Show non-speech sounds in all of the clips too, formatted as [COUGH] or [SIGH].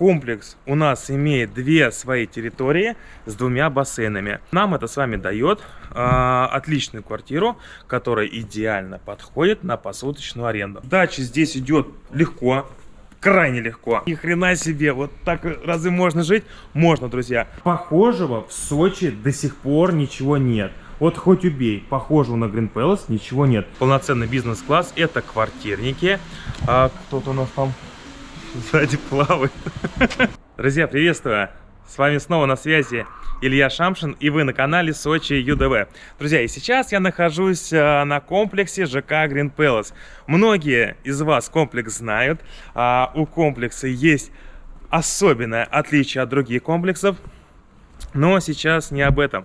комплекс у нас имеет две свои территории с двумя бассейнами. Нам это с вами дает э, отличную квартиру, которая идеально подходит на посуточную аренду. Дача здесь идет легко, крайне легко. Ни хрена себе, вот так разве можно жить? Можно, друзья. Похожего в Сочи до сих пор ничего нет. Вот хоть убей, похожего на Green Palace ничего нет. Полноценный бизнес-класс, это квартирники. А кто-то у нас там сзади плавает. Друзья, приветствую! С вами снова на связи Илья Шамшин и вы на канале Сочи ЮДВ. Друзья, и сейчас я нахожусь а, на комплексе ЖК Green Palace. Многие из вас комплекс знают. А, у комплекса есть особенное отличие от других комплексов. Но сейчас не об этом.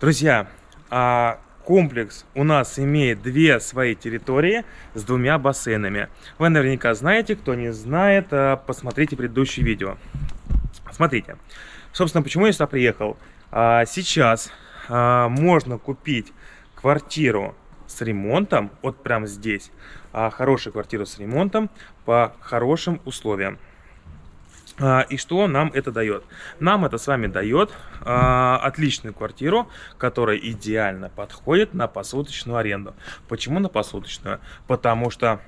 Друзья, а, комплекс у нас имеет две свои территории с двумя бассейнами. Вы наверняка знаете, кто не знает, а, посмотрите предыдущее видео. Смотрите, собственно, почему я сюда приехал. А, сейчас можно купить квартиру с ремонтом, вот прямо здесь, хорошую квартиру с ремонтом по хорошим условиям. А, и что нам это дает? Нам это с вами дает а, отличную квартиру, которая идеально подходит на посуточную аренду. Почему на посуточную? Потому что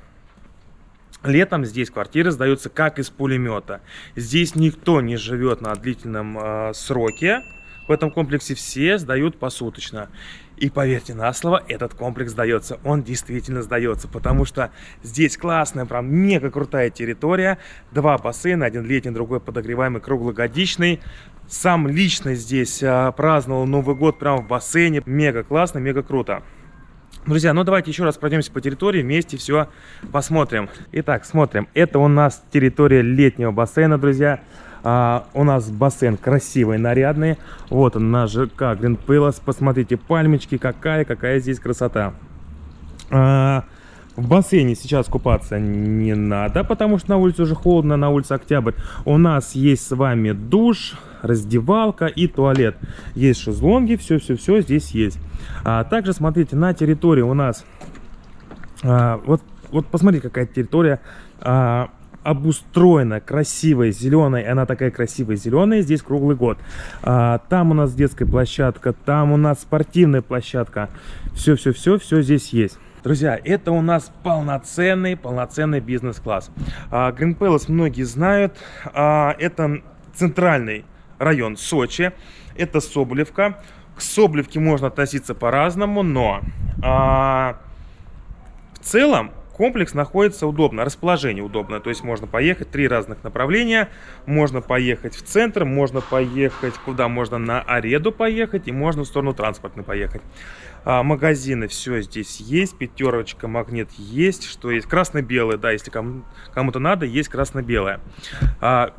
летом здесь квартиры сдаются как из пулемета. Здесь никто не живет на длительном а, сроке. В этом комплексе все сдают посуточно. И поверьте на слово, этот комплекс сдается. Он действительно сдается, потому что здесь классная, прям мега крутая территория. Два бассейна, один летний, другой подогреваемый, круглогодичный. Сам лично здесь а, праздновал Новый год прямо в бассейне. Мега классно, мега круто. Друзья, ну давайте еще раз пройдемся по территории, вместе все посмотрим. Итак, смотрим. Это у нас территория летнего бассейна, друзья. А, у нас бассейн красивый, нарядный. Вот он, наш ЖК Green Palace. Посмотрите, пальмочки, какая, какая здесь красота. А, в бассейне сейчас купаться не надо, потому что на улице уже холодно, на улице октябрь. У нас есть с вами душ, раздевалка и туалет. Есть шезлонги, все-все-все здесь есть. А также, смотрите, на территории у нас... А, вот, вот посмотрите, какая территория... А, обустроена, красивая, зеленая, она такая красивая зеленая, здесь круглый год. А, там у нас детская площадка, там у нас спортивная площадка. Все-все-все, все здесь есть. Друзья, это у нас полноценный, полноценный бизнес-класс. А, Green Palace многие знают, а, это центральный район Сочи, это Соболевка. К Соболевке можно относиться по-разному, но а, в целом Комплекс находится удобно, расположение удобное, то есть можно поехать три разных направления, можно поехать в центр, можно поехать куда можно на Ареду поехать и можно в сторону транспортной поехать. А, магазины все здесь есть, пятерочка, магнит есть, что есть, красно-белое, да, если кому-то надо, есть красно-белое. А,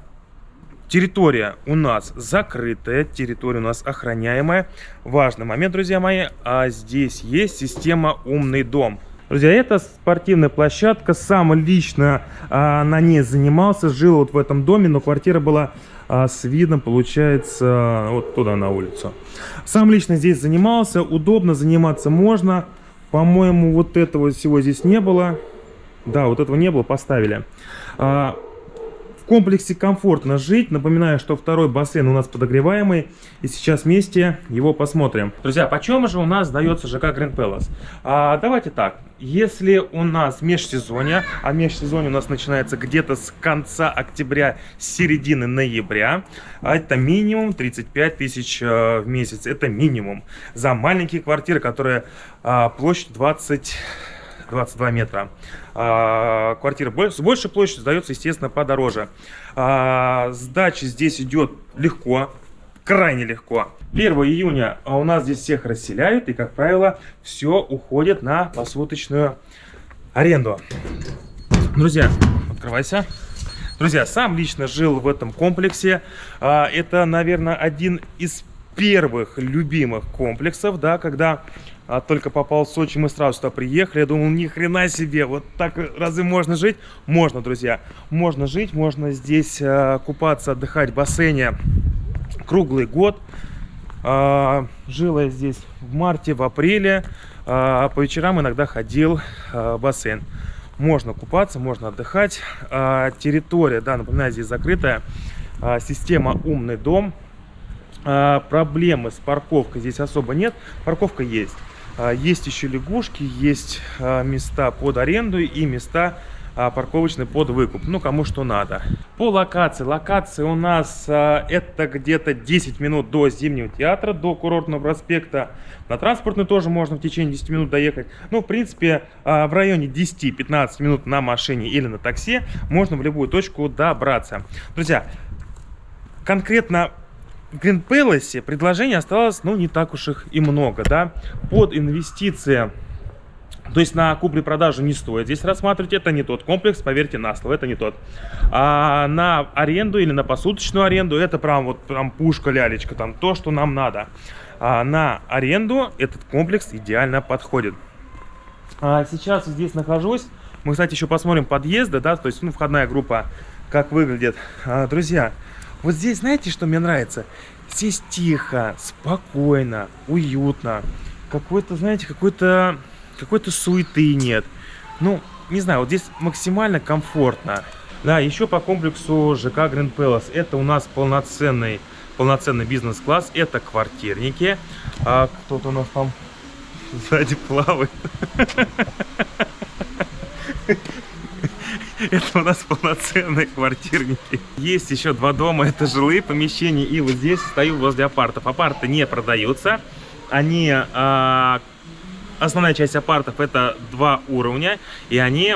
территория у нас закрытая, территория у нас охраняемая. Важный момент, друзья мои, а здесь есть система «Умный дом». Друзья, это спортивная площадка. Сам лично а, на ней занимался, жил вот в этом доме, но квартира была а, с видом, получается, вот туда на улицу. Сам лично здесь занимался, удобно заниматься можно. По-моему, вот этого всего здесь не было. Да, вот этого не было, поставили. А, в комплексе комфортно жить. Напоминаю, что второй бассейн у нас подогреваемый. И сейчас вместе его посмотрим. Друзья, почем же у нас сдается ЖК Grand Palace? А, давайте так. Если у нас межсезонье, а межсезонье у нас начинается где-то с конца октября, середины ноября, это минимум 35 тысяч э, в месяц. Это минимум. За маленькие квартиры, которые а, площадь 20... 22 метра. А, квартира с большей площадью сдается, естественно, подороже. А, сдача здесь идет легко, крайне легко. 1 июня у нас здесь всех расселяют, и, как правило, все уходит на посуточную аренду. Друзья, открывайся. Друзья, сам лично жил в этом комплексе. А, это, наверное, один из первых любимых комплексов, да, когда а, только попал в Сочи, мы сразу сюда приехали. Я думал, ни хрена себе, вот так разве можно жить? Можно, друзья, можно жить, можно здесь а, купаться, отдыхать в бассейне круглый год. А, жил я здесь в марте, в апреле, а по вечерам иногда ходил а, в бассейн. можно купаться, можно отдыхать. А, территория, да, напоминаю, здесь закрытая. А, система «Умный дом». Проблемы с парковкой здесь особо нет. Парковка есть. А, есть еще лягушки, есть а, места под аренду и места а, парковочный под выкуп. Ну, кому что надо. По локации. Локация у нас это где-то 10 минут до Зимнего театра, до Курортного проспекта. На транспортный тоже можно в течение 10 минут доехать. Ну, в принципе, в районе 10-15 минут на машине или на такси можно в любую точку добраться. Друзья, конкретно Green Palace предложений осталось, ну, не так уж их и много, да. Под инвестиции то есть на куплю-продажу не стоит здесь рассматривать. Это не тот комплекс, поверьте на слово, это не тот. А на аренду или на посуточную аренду это прям вот прям пушка, лялечка, там то, что нам надо. А на аренду этот комплекс идеально подходит. А сейчас здесь нахожусь. Мы, кстати, еще посмотрим подъезды, да, то есть, ну, входная группа, как выглядит. А, друзья, вот здесь, знаете, что мне нравится? Здесь тихо, спокойно, уютно. Какой-то, знаете, какой-то какой-то суеты нет. Ну, не знаю, вот здесь максимально комфортно. Да, еще по комплексу ЖК Grand Palace. Это у нас полноценный, полноценный бизнес-класс. Это квартирники. А кто-то у нас там [LAUGHS] сзади плавает. [LAUGHS] [LAUGHS] Это у нас полноценные квартирники. Есть еще два дома, это жилые помещения. И вот здесь стою возле апартов. Апарты не продаются. Они а, основная часть апартов это два уровня, и они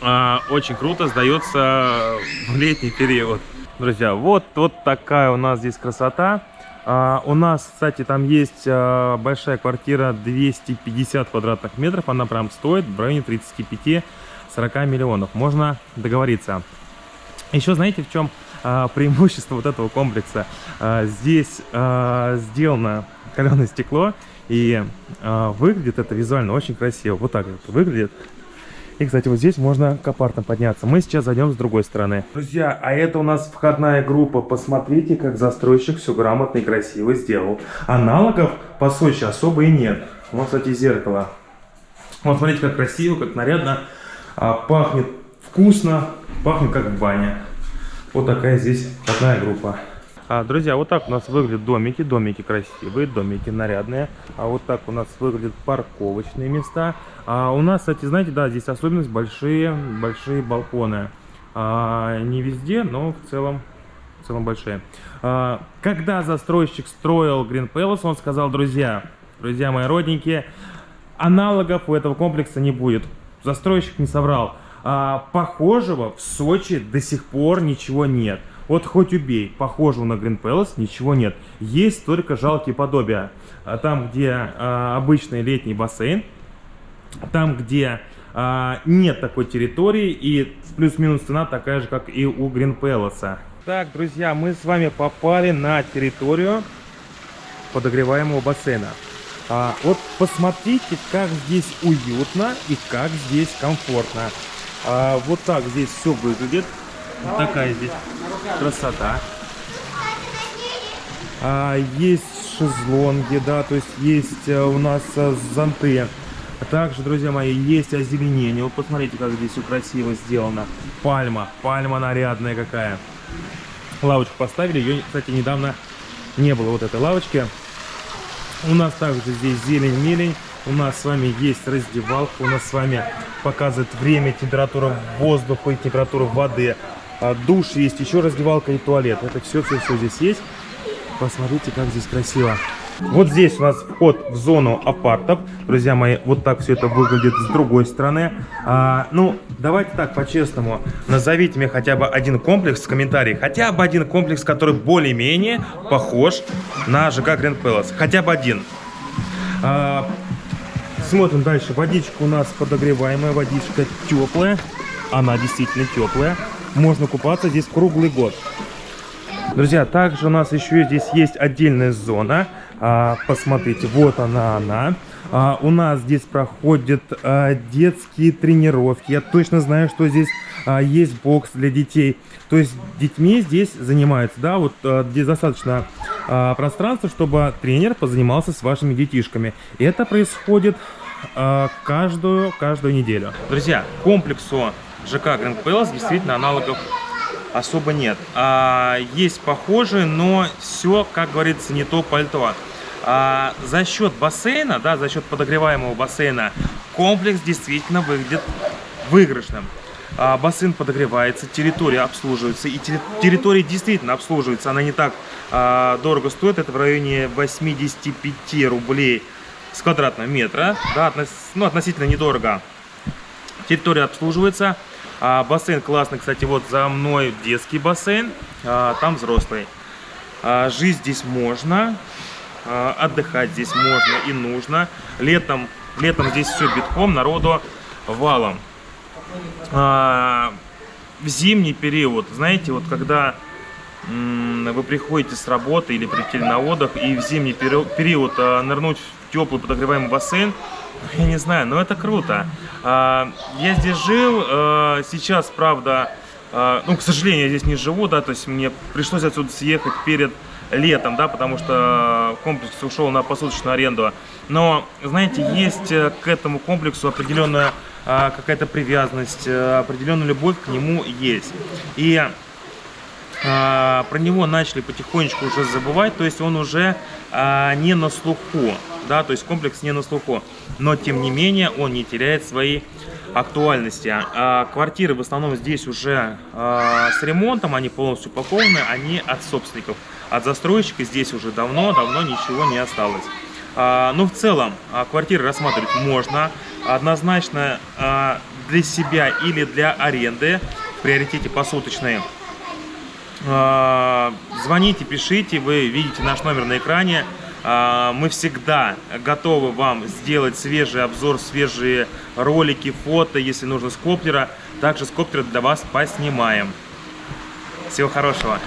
э, очень круто сдаются в летний период. Друзья, вот, вот такая у нас здесь красота. А, у нас, кстати, там есть а, большая квартира 250 квадратных метров. Она прям стоит в районе 35-40 миллионов. Можно договориться. Еще знаете, в чем а, преимущество вот этого комплекса? А, здесь а, сделано каленое стекло. И э, выглядит это визуально очень красиво. Вот так это выглядит. И, кстати, вот здесь можно к подняться. Мы сейчас зайдем с другой стороны. Друзья, а это у нас входная группа. Посмотрите, как застройщик все грамотно и красиво сделал. Аналогов по Сочи особо и нет. Вот, кстати, зеркало. Вот, смотрите, как красиво, как нарядно. А, пахнет вкусно, пахнет как в бане. Вот такая здесь входная группа. А, друзья, вот так у нас выглядят домики. Домики красивые, домики нарядные. А вот так у нас выглядят парковочные места. А у нас, кстати, знаете, да, здесь особенность большие, большие балконы. А, не везде, но в целом, в целом большие. А, когда застройщик строил Green Palace, он сказал, друзья, друзья мои родненькие, аналогов у этого комплекса не будет. Застройщик не соврал. А, похожего в Сочи до сих пор ничего нет. Вот хоть убей, похожего на Green Palace ничего нет. Есть только жалкие подобия. А там, где а, обычный летний бассейн, там, где а, нет такой территории и плюс-минус цена такая же, как и у Green Palace. Так, друзья, мы с вами попали на территорию подогреваемого бассейна. А, вот посмотрите, как здесь уютно и как здесь комфортно. А, вот так здесь все выглядит. Вот такая здесь красота. А, есть шезлонги, да, то есть есть э, у нас э, зонты. А также, друзья мои, есть озеленение. Вот посмотрите, как здесь все красиво сделано. Пальма, пальма нарядная какая. Лавочку поставили, ее, кстати, недавно не было вот этой лавочки. У нас также здесь зелень-мелень. У нас с вами есть раздевалка. У нас с вами показывает время, температура воздуха и температура воды. А, душ есть, еще раздевалка и туалет. Это все-все-все здесь есть. Посмотрите, как здесь красиво. Вот здесь у нас вход в зону апартов. Друзья мои, вот так все это выглядит с другой стороны. А, ну, давайте так, по-честному. Назовите мне хотя бы один комплекс в комментариях. Хотя бы один комплекс, который более-менее похож на ЖК Grand Palace. Хотя бы один. А, смотрим дальше. Водичка у нас подогреваемая, водичка теплая. Она действительно теплая можно купаться здесь круглый год. Друзья, также у нас еще здесь есть отдельная зона. А, посмотрите, вот она, она. А, у нас здесь проходят а, детские тренировки. Я точно знаю, что здесь а, есть бокс для детей. То есть детьми здесь занимаются, да, вот а, здесь достаточно а, пространства, чтобы тренер позанимался с вашими детишками. Это происходит э, каждую, каждую неделю. Друзья, комплексу ЖК Grand Palace действительно аналогов особо нет. А, есть похожие, но все, как говорится, не то пальто. А, за счет бассейна, да, за счет подогреваемого бассейна, комплекс действительно выглядит выигрышным. А, бассейн подогревается, территория обслуживается, и территория действительно обслуживается, она не так а, дорого стоит, это в районе 85 рублей с квадратного метра, да, относ, ну, относительно недорого. Территория обслуживается, а, бассейн классный, кстати, вот за мной детский бассейн, а, там взрослый. А, жить здесь можно, а, отдыхать здесь можно и нужно. Летом, летом здесь все битком, народу валом. А, в зимний период, знаете, вот когда вы приходите с работы или прилетели на отдых, и в зимний период а, нырнуть теплый подогреваемый бассейн, я не знаю, но это круто. А, я здесь жил, а, сейчас, правда, а, ну, к сожалению, я здесь не живу, да, то есть мне пришлось отсюда съехать перед летом, да, потому что комплекс ушел на посуточную аренду. Но, знаете, есть э, к этому комплексу определенная какая-то привязанность, э, определенная любовь к нему есть. И про него начали потихонечку уже забывать, то есть он уже не на слуху да, то есть комплекс не на слуху, но тем не менее он не теряет своей актуальности. А, квартиры в основном здесь уже а, с ремонтом, они полностью упакованы, они от собственников, от застройщика здесь уже давно-давно ничего не осталось. А, но в целом а, квартиры рассматривать можно, однозначно а, для себя или для аренды, в приоритете посуточные. А, звоните, пишите, вы видите наш номер на экране. А, мы всегда готовы вам сделать свежий обзор, свежие ролики, фото, если нужно с коптера. Также с коптера для вас поснимаем. Всего хорошего!